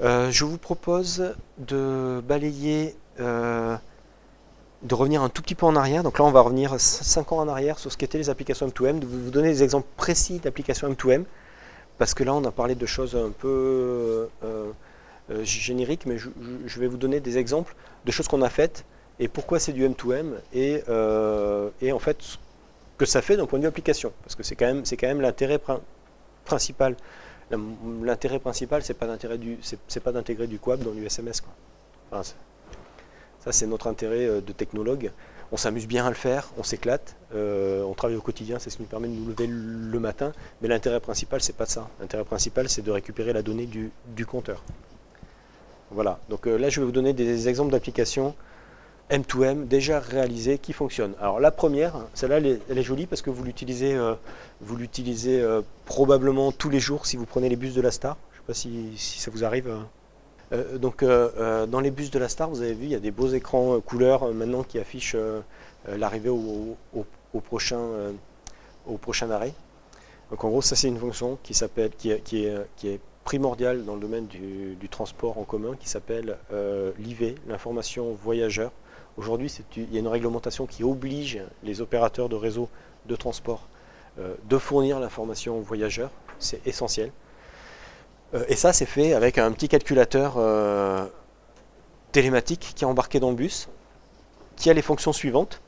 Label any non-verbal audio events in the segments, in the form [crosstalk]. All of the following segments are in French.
Euh, je vous propose de balayer, euh, de revenir un tout petit peu en arrière. Donc là, on va revenir 5 ans en arrière sur ce qu'étaient les applications M2M, de vous donner des exemples précis d'applications M2M, parce que là, on a parlé de choses un peu euh, génériques, mais je, vais vous donner des exemples de choses qu'on a faites et pourquoi c'est du M2M et, et, en fait ce que ça fait d'un point de vue application, parce que c'est quand même, quand même l'intérêt principal L'intérêt principal, c'est pas d'intégrer du, d'intégrer du QAP dans l'USMS. Enfin, ça, c'est notre intérêt euh, de technologue. On s'amuse bien à le faire, on s'éclate, euh, on travaille au quotidien, c'est ce qui nous permet de nous lever le matin. Mais l'intérêt principal, c'est pas ça. L'intérêt principal, c'est de récupérer la donnée du, compteur. Voilà. Donc euh, là, je vais vous donner des exemples d'applications M2M déjà réalisé qui fonctionne. Alors la première, celle-là elle, est jolie parce que vous l'utilisez euh, euh, probablement tous les jours si vous prenez les bus de la Star. Je ne sais pas si, ça vous arrive. Euh, donc dans les bus de la Star, vous avez vu, il y a des beaux écrans couleurs maintenant qui affichent l'arrivée au, prochain, arrêt. Donc en gros, ça c'est une fonction qui est primordiale dans le domaine du, du transport en commun qui s'appelle l'IV, l'information voyageur. Aujourd'hui, il y a une réglementation qui oblige les opérateurs de réseau de transport euh, de fournir l'information aux voyageurs. C'est essentiel. Euh, et ça, c'est fait avec un petit calculateur euh, télématique qui est embarqué dans le bus, qui a les fonctions suivantes.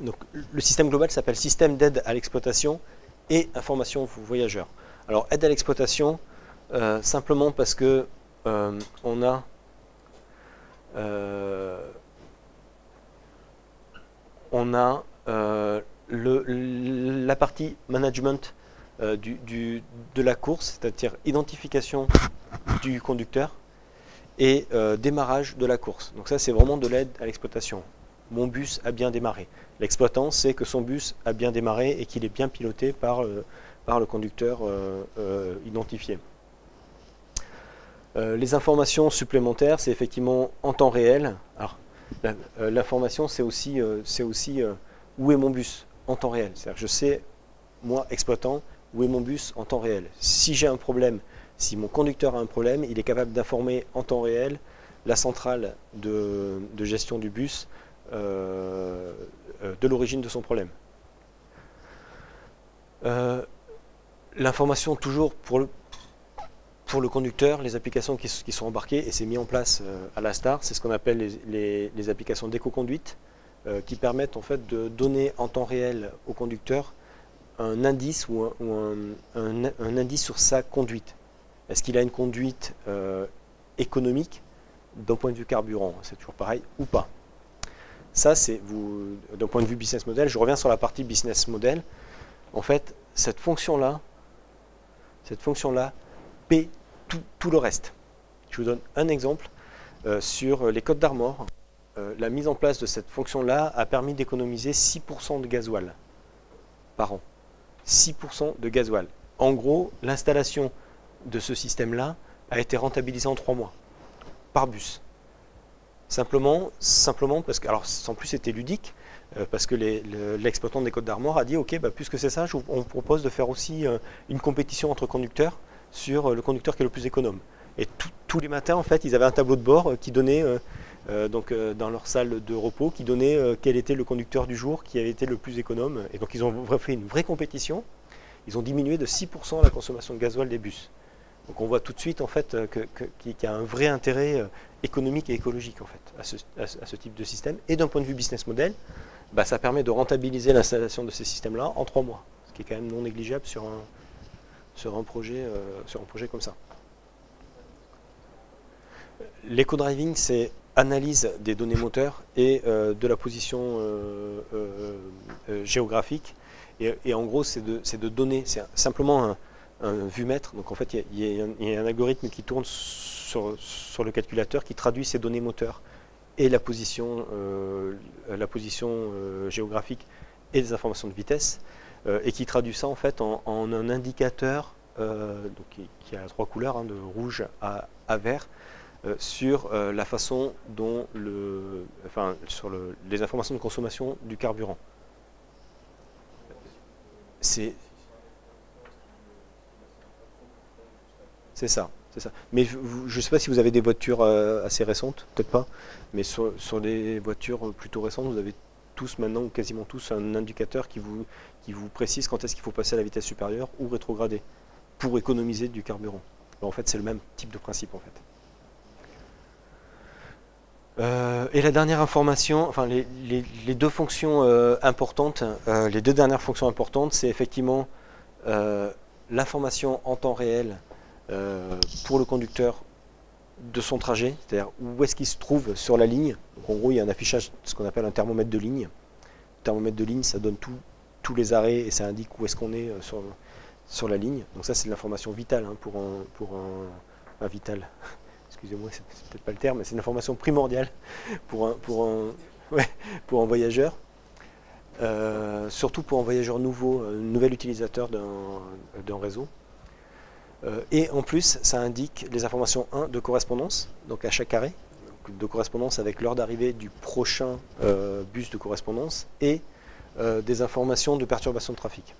Donc, le système global s'appelle système d'aide à l'exploitation et information aux voyageurs. Alors, aide à l'exploitation, simplement parce que on a on a euh, la partie management euh, de la course, c'est-à-dire identification du conducteur et euh, démarrage de la course. Donc ça, c'est vraiment de l'aide à l'exploitation. Mon bus a bien démarré. L'exploitant sait que son bus a bien démarré et qu'il est bien piloté par, le conducteur identifié. les informations supplémentaires, c'est effectivement en temps réel. L'information, c'est aussi, euh, aussi euh, où est mon bus en temps réel? C'est-à-dire je sais, moi, exploitant, où est mon bus en temps réel? Si j'ai un problème, si mon conducteur a un problème, il est capable d'informer en temps réel la centrale de, gestion du bus de l'origine de son problème. L'information toujours pour le, pour le conducteur, les applications qui, sont embarquées, et c'est mis en place euh, à la STAR, c'est ce qu'on appelle les, applications d'éco-conduite, euh, qui permettent en fait de donner en temps réel au conducteur un indice ou un, indice sur sa conduite. Est-ce qu'il a une conduite euh, économique d'un point de vue carburant C'est toujours pareil ou pas? Ça, c'est d'un point de vue business model. Je reviens sur la partie business model. En fait, cette fonction-là, cette fonction-là paie tout, le reste. Je vous donne un exemple. Euh, sur les Côtes d'Armor, euh, la mise en place de cette fonction-là a permis d'économiser 6% de gasoil par an. 6% de gasoil. En gros, l'installation de ce système-là a été rentabilisée en 3 mois, par bus. Simplement, parce que, alors en plus c'était ludique, euh, parce que l'exploitant des Côtes d'Armor a dit, ok, bah, puisque c'est ça, on propose de faire aussi une compétition entre conducteurs sur euh, le conducteur qui est le plus économe. Et tous les matins, en fait, ils avaient un tableau de bord euh, qui donnait, euh, donc dans leur salle de repos, qui donnait quel était le conducteur du jour qui avait été le plus économe. Et donc ils ont fait une vraie compétition. Ils ont diminué de 6% la consommation de gasoil des bus. Donc on voit tout de suite en fait qu'il y a un vrai intérêt économique et écologique en fait à ce, type de système. Et d'un point de vue business model, bah, ça permet de rentabiliser l'installation de ces systèmes-là en trois mois, ce qui est quand même non négligeable sur un, sur un projet, euh, sur un projet comme ça. L'éco-driving, c'est analyse des données moteurs et euh, de la position euh, géographique. Et, en gros, c'est de, de, donner, c'est simplement un, un vue-mètre. Donc en fait, il y, a un algorithme qui tourne sur, le calculateur qui traduit ces données moteurs et la position, la position géographique et des informations de vitesse. Euh, et qui traduit ça en fait en, un indicateur euh, qui, a trois couleurs, hein, de rouge à, vert, euh, sur la façon dont le, enfin, sur les informations de consommation du carburant. C'est c'est ça. c'est ça. Mais je ne sais pas si vous avez des voitures assez récentes, peut-être pas, mais sur des voitures plutôt récentes, vous avez tous maintenant, ou quasiment tous, un indicateur qui vous, qui vous précise quand est-ce qu'il faut passer à la vitesse supérieure ou rétrograder pour économiser du carburant. en fait, c'est le même type de principe en fait. Euh, et la dernière information, enfin les, deux fonctions euh, importantes, euh, les deux dernières fonctions importantes, c'est effectivement l'information en temps réel pour le conducteur de son trajet, c'est-à-dire où est-ce qu'il se trouve sur la ligne. En gros, il y a un affichage, ce qu'on appelle un thermomètre de ligne. Le thermomètre de ligne, ça donne tous les arrêts et ça indique où est-ce qu'on est, sur, sur la ligne. Donc ça, c'est de l'information vitale hein, pour un, pour un, vital [laughs] excusez-moi, c'est peut-être pas le terme, mais c'est une primordiale [laughs] pour un, voyageur. Euh, surtout pour un voyageur nouveau, un nouvel utilisateur d'un réseau. Euh, et en plus, ça indique les informations 1 de correspondance, donc à chaque arrêt, de correspondance avec l'heure d'arrivée du prochain euh, bus de correspondance, et des informations de perturbation de trafic.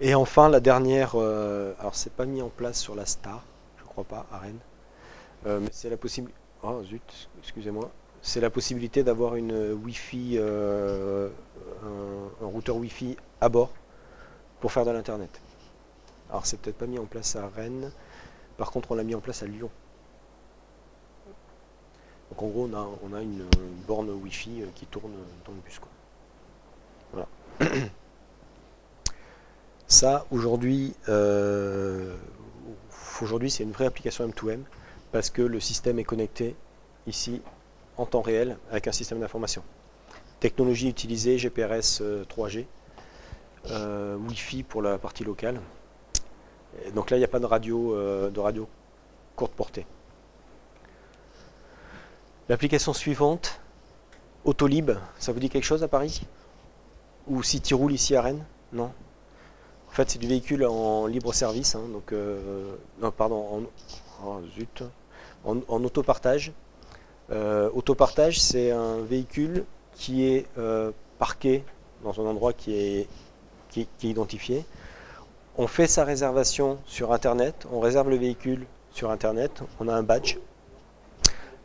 Et enfin, la dernière, alors c'est pas mis en place sur la Star, je crois pas, à Rennes, euh, mais c'est la possibilité. Oh zut, excusez-moi. C'est la possibilité d'avoir une Wi-Fi, euh, un, routeur Wi-Fi à bord pour faire de l'internet. Alors c'est peut-être pas mis en place à Rennes. Par contre, on l'a mis en place à Lyon. Donc en gros, on a, une, borne Wi-Fi euh, qui tourne dans le bus. Voilà. [clears throat] Ça, aujourd'hui, aujourd'hui, c'est une vraie application M2M parce que le système est connecté ici en temps réel avec un système d'information. Technologie utilisée, GPRS 3G, euh, euh, Wi-Fi pour la partie locale. Donc là, il n'y a pas de radio, euh, de radio courte portée. L'application suivante, Autolib, ça vous dit quelque chose à Paris? Ou Cityroule ici à Rennes? Non? En fait, c'est du véhicule en libre service, hein, donc, non, pardon, en, oh, zut, en, autopartage. Euh, autopartage, c'est un véhicule qui est euh, parqué dans un endroit qui, est identifié. On fait sa réservation sur Internet, on réserve le véhicule sur Internet, on a un badge.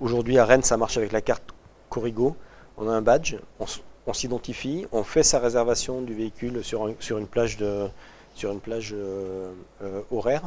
Aujourd'hui à Rennes, ça marche avec la carte Corrigo. On a un badge, on, s'identifie, on fait sa réservation du véhicule sur, une plage, plage euh, horaire.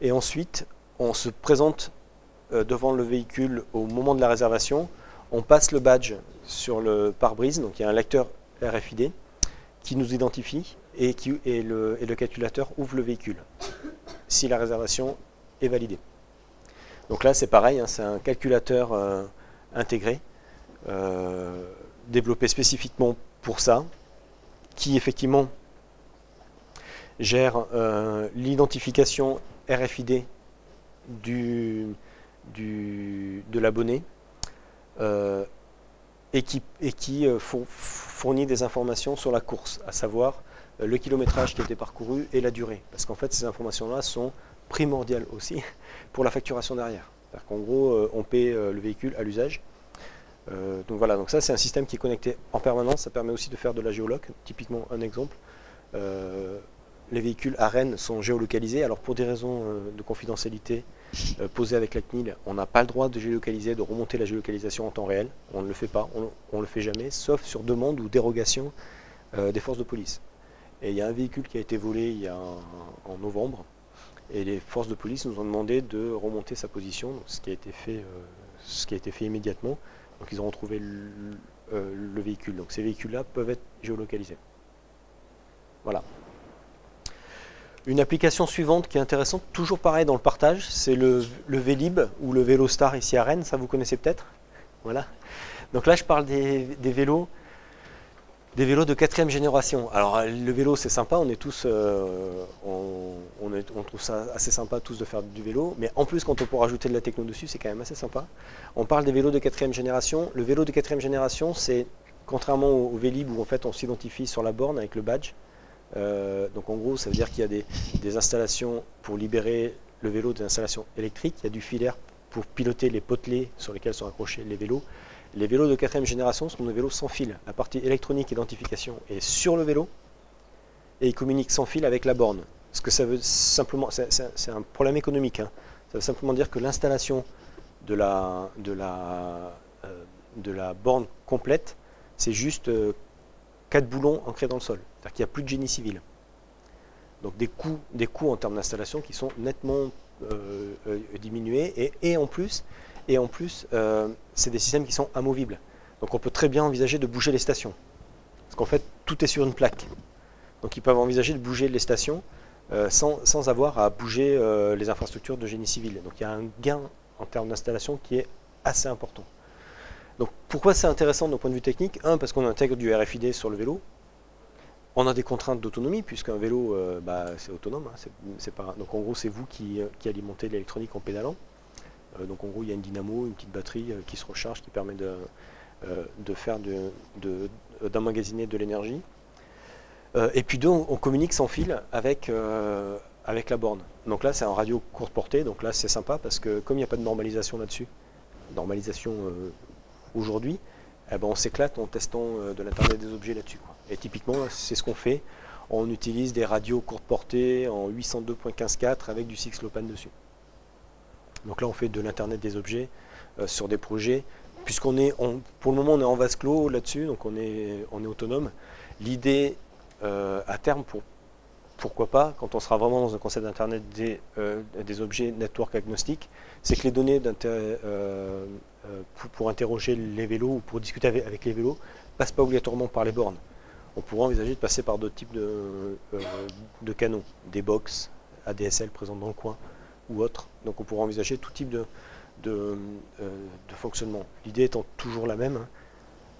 Et ensuite, on se présente euh, devant le véhicule au moment de la réservation, on passe le badge sur le pare-brise, donc il y a un lecteur RFID qui nous identifie et, qui, et, le, calculateur ouvre le véhicule si la réservation est validée. Donc là c'est pareil, hein, c'est un calculateur euh, intégré, euh, développé spécifiquement pour ça, qui effectivement gère l'identification RFID du, de l'abonné euh, et qui, euh, fournit des informations sur la course, à savoir euh, le kilométrage qui a été parcouru et la durée. Parce qu'en fait, ces informations-là sont primordiales aussi [laughs] pour la facturation derrière. C'est-à-dire qu'en gros, on paie le véhicule à l'usage. donc voilà, donc ça c'est un système qui est connecté en permanence, ça permet aussi de faire de la géoloc, typiquement un exemple. les véhicules à Rennes sont géolocalisés, alors pour des raisons de confidentialité, euh, posé avec la CNIL, on n'a pas le droit de géolocaliser, de remonter la géolocalisation en temps réel. On ne le fait pas, on ne le fait jamais, sauf sur demande ou dérogation euh, des forces de police. Et il y a un véhicule qui a été volé il y a en novembre, et les forces de police nous ont demandé de remonter sa position, ce, qui a été fait, euh, ce qui a été fait immédiatement. Donc ils ont retrouvé le véhicule. Donc ces véhicules-là peuvent être géolocalisés. Voilà. Une application suivante qui est intéressante, toujours pareil dans le partage, c'est le, le, Vélib ou le Vélostar ici à Rennes, ça vous connaissez peut-être? Voilà. Donc là je parle des, vélos des vélos de quatrième génération. Alors le vélo c'est sympa, on est tous, euh, on, trouve ça assez sympa tous de faire du vélo, mais en plus quand on peut rajouter de la techno dessus c'est quand même assez sympa. On parle des vélos de quatrième génération. Le vélo de quatrième génération c'est contrairement au, au Vélib où en fait on s'identifie sur la borne avec le badge, euh, donc en gros, ça veut dire qu'il y a des, installations pour libérer le vélo des installations électriques. Il y a du filaire pour piloter les potelets sur lesquels sont accrochés les vélos. Les vélos de quatrième génération sont des vélos sans fil. La partie électronique identification est sur le vélo et il communique sans fil avec la borne. Ce que ça veut simplement, c'est un problème économique. Hein. Ça veut simplement dire que l'installation de la, euh, borne complète, c'est juste euh, quatre boulons ancrés dans le sol. C'est-à-dire qu'il n'y a plus de génie civil. Donc des coûts, en termes d'installation qui sont nettement euh, diminués. Et, en plus, plus c'est des systèmes qui sont amovibles. Donc on peut très bien envisager de bouger les stations. Parce qu'en fait, tout est sur une plaque. Donc ils peuvent envisager de bouger les stations euh, sans, avoir à bouger euh, les infrastructures de génie civil. Donc il y a un gain en termes d'installation qui est assez important. Donc pourquoi c'est intéressant d'un point de vue technique Un, parce qu'on intègre du RFID sur le vélo. On a des contraintes d'autonomie, puisqu'un vélo, euh, bah, c'est autonome. Hein, pas... Donc en gros, c'est vous qui, alimentez l'électronique en pédalant. donc en gros, il y a une dynamo, une petite batterie qui se recharge, qui permet de, de faire d'emmagasiner de, de l'énergie. Euh, et puis deux, on, communique sans fil avec, euh, avec la borne. Donc là, c'est un radio courte portée, donc là, c'est sympa parce que comme il n'y a pas de normalisation là-dessus, normalisation euh, aujourd'hui, eh ben, on s'éclate en testant de l'Internet des objets là-dessus. Et typiquement, c'est ce qu'on fait. On utilise des radios courte portée en 802.15.4 avec du Six-Lopan dessus. Donc là, on fait de l'Internet des objets sur des projets. Puisqu'on est, pour le moment, on est en vase clos là-dessus, donc on est, on est autonome. L'idée, euh, à terme, pour, pourquoi pas, quand on sera vraiment dans un concept d'Internet des, euh, objets network agnostiques, c'est que les données euh, pour, interroger les vélos ou pour discuter avec, les vélos passent pas obligatoirement par les bornes. On pourrait envisager de passer par d'autres types de, canaux, des box, ADSL présents dans le coin ou autres. Donc on pourrait envisager tout type de, fonctionnement. L'idée étant toujours la même, hein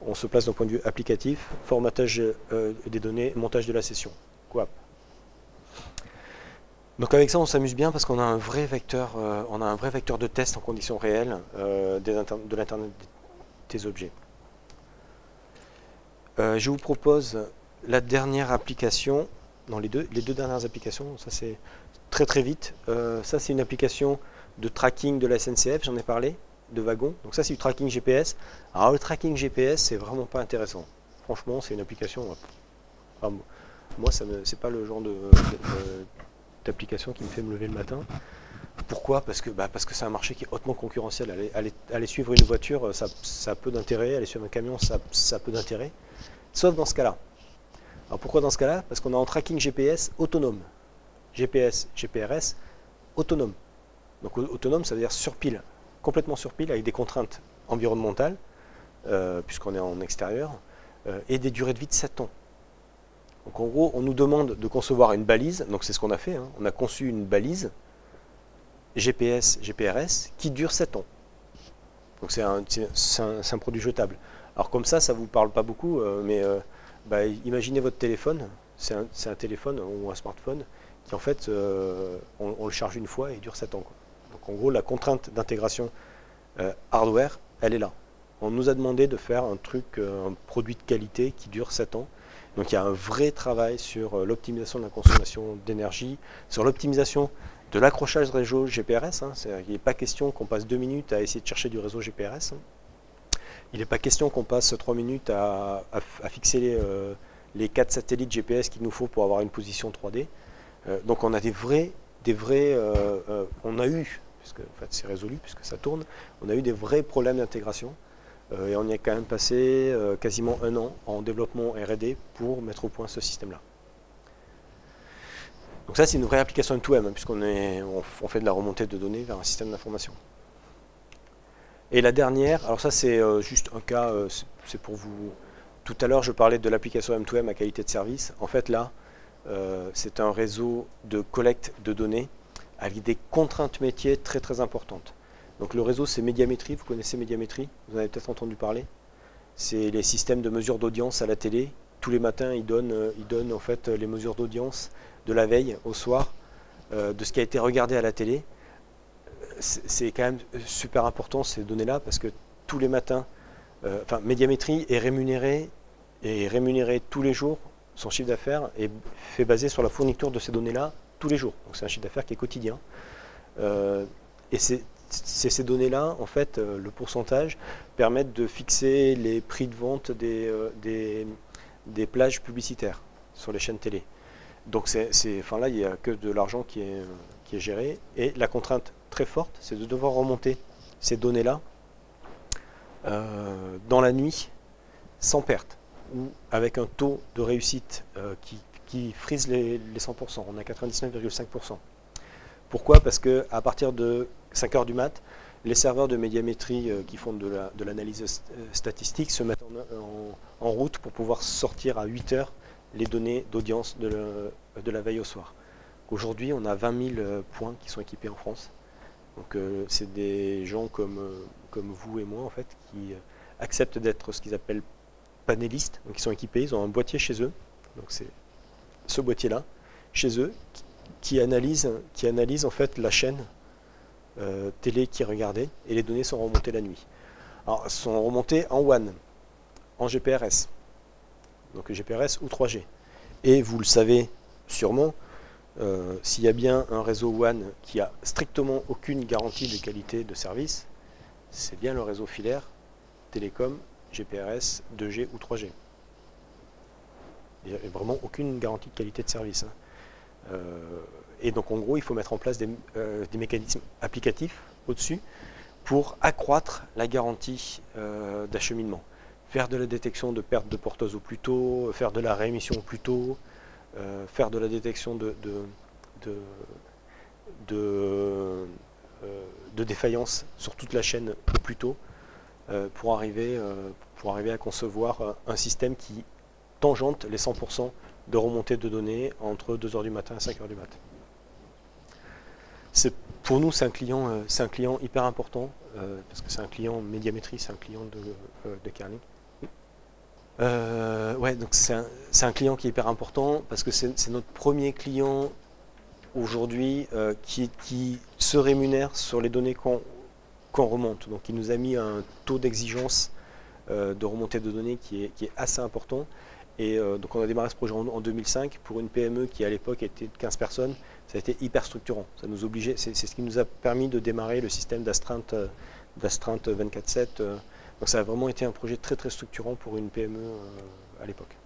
on se place d'un point de vue applicatif, formatage euh, des données, montage de la session. Quoi? Donc avec ça, on s'amuse bien parce qu'on a un vrai vecteur, euh, on a un vrai vecteur de test en conditions réelles euh, de l'internet des objets. je vous propose la dernière application, dans les deux, les deux dernières applications, ça c'est très très vite. ça c'est une application de tracking de la SNCF, j'en ai parlé de wagons. Donc ça c'est du tracking GPS. Alors le tracking GPS c'est vraiment pas intéressant. Franchement c'est une application. moi ça c'est pas le genre de, d'application qui me fait me lever le matin. Pourquoi? Parce que bah, c'est un marché qui est hautement concurrentiel. Aller, suivre une voiture, ça, ça a peu d'intérêt. Aller suivre un camion, ça, ça a peu d'intérêt. Sauf dans ce cas-là. Alors pourquoi dans ce cas-là? Parce qu'on a un tracking GPS autonome. GPS, GPRS, autonome. Donc autonome, ça veut dire sur pile complètement sur pile avec des contraintes environnementales, euh, puisqu'on est en extérieur, euh, et des durées de vie de 7 ans. Donc en gros, on nous demande de concevoir une balise, donc c'est ce qu'on a fait, hein. on a conçu une balise GPS, GPRS, qui dure 7 ans. Donc c'est un, produit jetable. Alors comme ça, ça ne vous parle pas beaucoup, euh, mais bah, imaginez votre téléphone, c'est un, téléphone ou un smartphone, qui en fait, on, le charge une fois et il dure 7 ans. Donc en gros, la contrainte d'intégration euh, hardware, elle est là. On nous a demandé de faire un truc, euh, un produit de qualité qui dure 7 ans. Donc il y a un vrai travail sur euh, l'optimisation de la consommation d'énergie, sur l'optimisation de l'accrochage réseau GPRS. Il n'est pas question qu'on passe 2 minutes à essayer de chercher du réseau GPRS. Hein. Il n'est pas question qu'on passe 3 minutes à, fixer les, les, 4 satellites GPS qu'il nous faut pour avoir une position 3D. donc on a des vrais des vrais, euh, euh, on a eu, puisque en fait, c'est résolu puisque ça tourne, on a eu des vrais problèmes d'intégration euh, et on y a quand même passé quasiment un an en développement R&D pour mettre au point ce système-là. Donc ça, c'est une vraie application M2M, hein, puisqu'on on, fait de la remontée de données vers un système d'information. Et la dernière, alors ça c'est juste un cas, c'est pour vous... Tout à l'heure, je parlais de l'application M2M à qualité de service. En fait, là, euh, c'est un réseau de collecte de données avec des contraintes métiers très très importantes. Donc le réseau c'est Médiamétrie, vous connaissez Médiamétrie, vous en avez peut-être entendu parler. C'est les systèmes de mesure d'audience à la télé. Tous les matins ils donnent, euh, ils donnent en fait les mesures d'audience de la veille au soir, euh, de ce qui a été regardé à la télé. C'est quand même super important ces données-là parce que tous les matins, enfin Médiamétrie est rémunéré et rémunéré tous les jours son chiffre d'affaires est fait baser sur la fourniture de ces données-là tous les jours. Donc c'est un chiffre d'affaires qui est quotidien. Euh, et c'est ces données-là, en fait, euh, le pourcentage, permettent de fixer les prix de vente des, euh, plages publicitaires sur les chaînes télé. donc enfin là, il n'y a que de l'argent qui est, géré. Et la contrainte très forte, c'est de devoir remonter ces données-là euh, dans la nuit sans perte ou avec un taux de réussite qui, qui, frise les, les 100%. On a 99,5%. Pourquoi? Parce que à partir de 5 heures du mat, les serveurs de médiamétrie euh, qui font de l'analyse la, de statistique se mettent en, route pour pouvoir sortir à 8 heures les données d'audience de, la veille au soir. Aujourd'hui, on a 20 000 points qui sont équipés en France. Donc euh, c'est des gens comme, euh, comme vous et moi en fait qui euh, acceptent d'être ce qu'ils appellent panélistes. Donc ils sont équipés, ils ont un boîtier chez eux. Donc c'est ce boîtier là chez eux qui, analyse, qui analyse en fait la chaîne euh, télé qui regardait et les données sont remontées la nuit. Alors sont remontées en WAN, en GPRS, donc GPRS ou 3G. Et vous le savez sûrement, euh, s'il y a bien un réseau WAN qui a strictement aucune garantie de qualité de service, c'est bien le réseau filaire, télécom, GPRS, 2G ou 3G. Il n'y a vraiment aucune garantie de qualité de service. Hein. Euh, et donc en gros, il faut mettre en place des, euh, mécanismes applicatifs au-dessus pour accroître la garantie euh, d'acheminement. Faire de la détection de perte de porteuse au plus tôt, faire de la réémission au plus tôt, faire de la détection de, défaillance sur toute la chaîne au plus tôt pour arriver à concevoir un système qui tangente les 100% de remontée de données entre 2h du matin et 5h du matin. Pour nous, c'est un, client, client hyper important, parce que c'est un client médiamétrie, c'est un client de, de. Euh, donc c'est un, client qui est hyper important parce que c'est notre premier client aujourd'hui euh, qui, se rémunère sur les données qu'on qu remonte. Donc il nous a mis un taux d'exigence euh, de remontée de données qui est assez important. Et euh, donc on a démarré ce projet en, en 2005 pour une PME qui à l'époque était de 15 personnes. Ça a été hyper structurant. Ça nous obligeait, c'est ce qui nous a permis de démarrer le système d'astreinte 24/7 donc ça a vraiment été un projet très très structurant pour une PME euh, à l'époque.